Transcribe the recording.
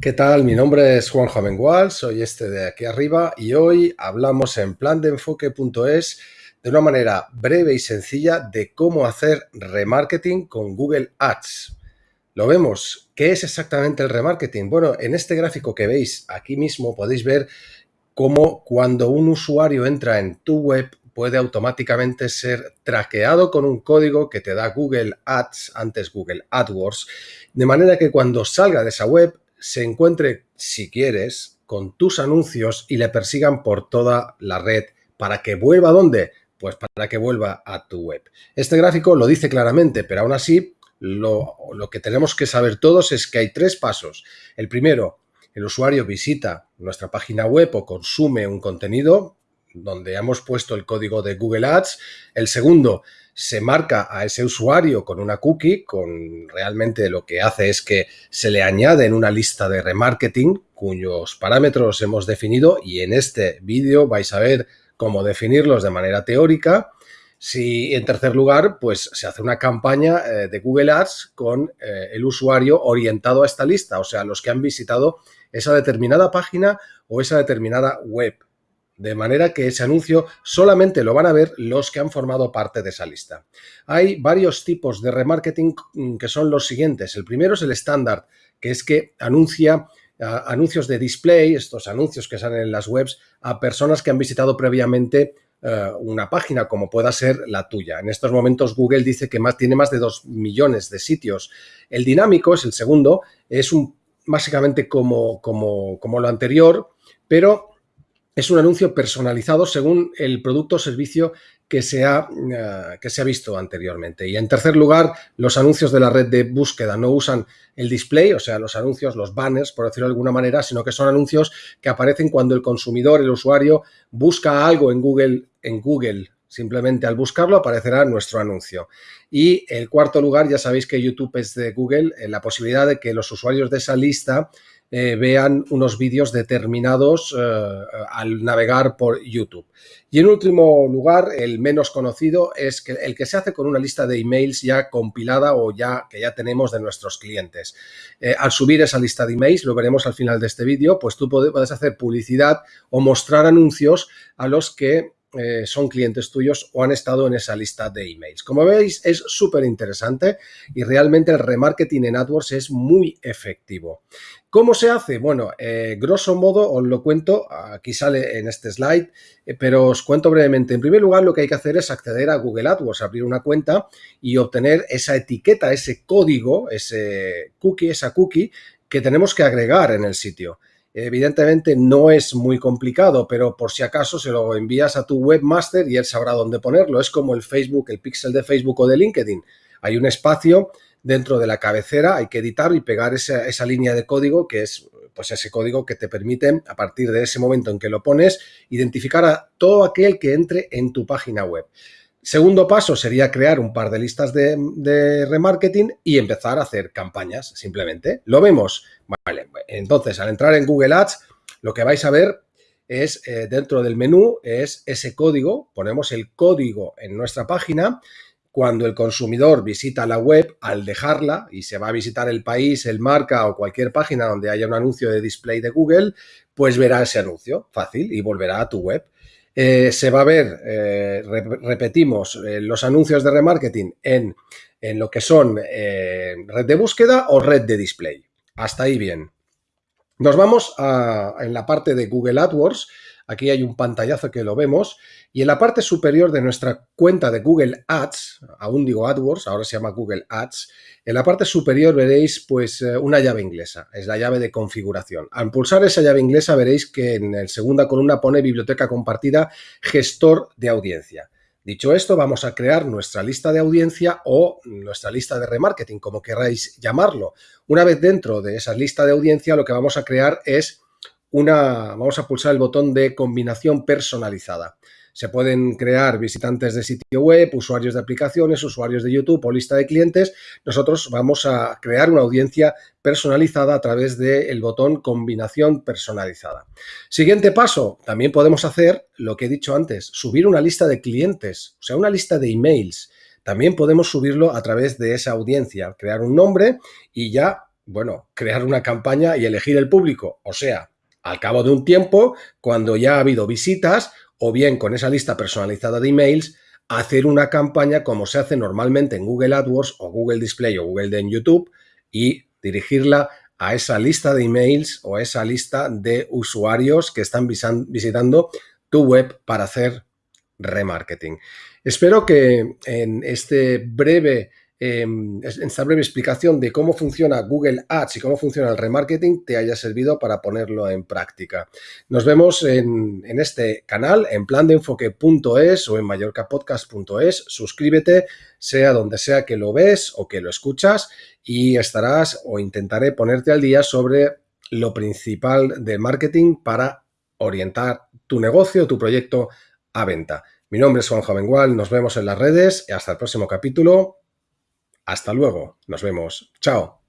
¿Qué tal? Mi nombre es Juan Jamengual, soy este de aquí arriba y hoy hablamos en plandeenfoque.es de una manera breve y sencilla de cómo hacer remarketing con Google Ads. Lo vemos. ¿Qué es exactamente el remarketing? Bueno, en este gráfico que veis aquí mismo podéis ver cómo cuando un usuario entra en tu web puede automáticamente ser traqueado con un código que te da Google Ads, antes Google AdWords, de manera que cuando salga de esa web se encuentre, si quieres, con tus anuncios y le persigan por toda la red para que vuelva a dónde? Pues para que vuelva a tu web. Este gráfico lo dice claramente, pero aún así lo, lo que tenemos que saber todos es que hay tres pasos. El primero, el usuario visita nuestra página web o consume un contenido donde hemos puesto el código de Google Ads. El segundo, se marca a ese usuario con una cookie, con realmente lo que hace es que se le añade en una lista de remarketing cuyos parámetros hemos definido y en este vídeo vais a ver cómo definirlos de manera teórica. Si en tercer lugar, pues se hace una campaña eh, de Google Ads con eh, el usuario orientado a esta lista, o sea, los que han visitado esa determinada página o esa determinada web de manera que ese anuncio solamente lo van a ver los que han formado parte de esa lista. Hay varios tipos de remarketing mm, que son los siguientes. El primero es el estándar, que es que anuncia anuncios de display, estos anuncios que salen en las webs, a personas que han visitado previamente eh, una página como pueda ser la tuya. En estos momentos Google dice que más, tiene más de 2 millones de sitios. El dinámico es el segundo, es básicamente como, como, como lo anterior, pero es un anuncio personalizado según el producto o servicio que se, ha, eh, que se ha visto anteriormente. Y en tercer lugar, los anuncios de la red de búsqueda no usan el display, o sea, los anuncios, los banners, por decirlo de alguna manera, sino que son anuncios que aparecen cuando el consumidor, el usuario, busca algo en Google, en Google Simplemente al buscarlo aparecerá nuestro anuncio. Y el cuarto lugar, ya sabéis que YouTube es de Google, en la posibilidad de que los usuarios de esa lista eh, vean unos vídeos determinados eh, al navegar por YouTube. Y en último lugar, el menos conocido es que el que se hace con una lista de emails ya compilada o ya que ya tenemos de nuestros clientes. Eh, al subir esa lista de emails, lo veremos al final de este vídeo, pues tú puedes hacer publicidad o mostrar anuncios a los que eh, son clientes tuyos o han estado en esa lista de emails. Como veis, es súper interesante y realmente el remarketing en AdWords es muy efectivo. ¿Cómo se hace? Bueno, eh, grosso modo os lo cuento, aquí sale en este slide, eh, pero os cuento brevemente. En primer lugar, lo que hay que hacer es acceder a Google AdWords, abrir una cuenta y obtener esa etiqueta, ese código, ese cookie, esa cookie que tenemos que agregar en el sitio. Evidentemente no es muy complicado, pero por si acaso se lo envías a tu webmaster y él sabrá dónde ponerlo. Es como el Facebook, el pixel de Facebook o de LinkedIn. Hay un espacio dentro de la cabecera, hay que editar y pegar esa, esa línea de código que es pues ese código que te permite, a partir de ese momento en que lo pones, identificar a todo aquel que entre en tu página web. Segundo paso sería crear un par de listas de, remarketing y empezar a hacer campañas, simplemente. ¿Lo vemos? Vale, entonces al entrar en Google Ads, lo que vais a ver es eh, dentro del menú, es ese código, ponemos el código en nuestra página, cuando el consumidor visita la web, al dejarla y se va a visitar el país, el marca o cualquier página donde haya un anuncio de display de Google, pues verá ese anuncio, fácil, y volverá a tu web. Eh, se va a ver, eh, repetimos, eh, los anuncios de remarketing en, en lo que son red de búsqueda o red de display. Hasta ahí bien. Nos vamos a, en la parte de Google AdWords Aquí hay un pantallazo que lo vemos y en la parte superior de nuestra cuenta de Google Ads, aún digo AdWords, ahora se llama Google Ads, en la parte superior veréis pues eh, una llave inglesa, es la llave de configuración. Al pulsar esa llave inglesa veréis que en la segunda columna pone biblioteca compartida gestor de audiencia. Dicho esto, vamos a crear nuestra lista de audiencia o nuestra lista de remarketing, como queráis llamarlo. Una vez dentro de esa lista de audiencia, lo que vamos a crear es una, vamos a pulsar el botón de combinación personalizada. Se pueden crear visitantes de sitio web, usuarios de aplicaciones, usuarios de YouTube o lista de clientes. Nosotros vamos a crear una audiencia personalizada a través del botón combinación personalizada. Siguiente paso, también podemos hacer lo que he dicho antes, subir una lista de clientes, o sea, una lista de emails. También podemos subirlo a través de esa audiencia, crear un nombre y ya Bueno, crear una campaña y elegir el público. O sea, al cabo de un tiempo, cuando ya ha habido visitas, o bien con esa lista personalizada de emails, hacer una campaña como se hace normalmente en Google AdWords o Google Display o Google en YouTube y dirigirla a esa lista de emails o a esa lista de usuarios que están visitando tu web para hacer remarketing. Espero que en este breve en esta breve explicación de cómo funciona Google Ads y cómo funciona el remarketing te haya servido para ponerlo en práctica. Nos vemos en, este canal, en plandeenfoque.es o en mallorcapodcast.es. Suscríbete, sea donde sea que lo ves o que lo escuchas, y estarás o intentaré ponerte al día sobre lo principal del marketing para orientar tu negocio, tu proyecto a venta. Mi nombre es Juan Jovengual, nos vemos en las redes y hasta el próximo capítulo. Hasta luego, nos vemos. Chao.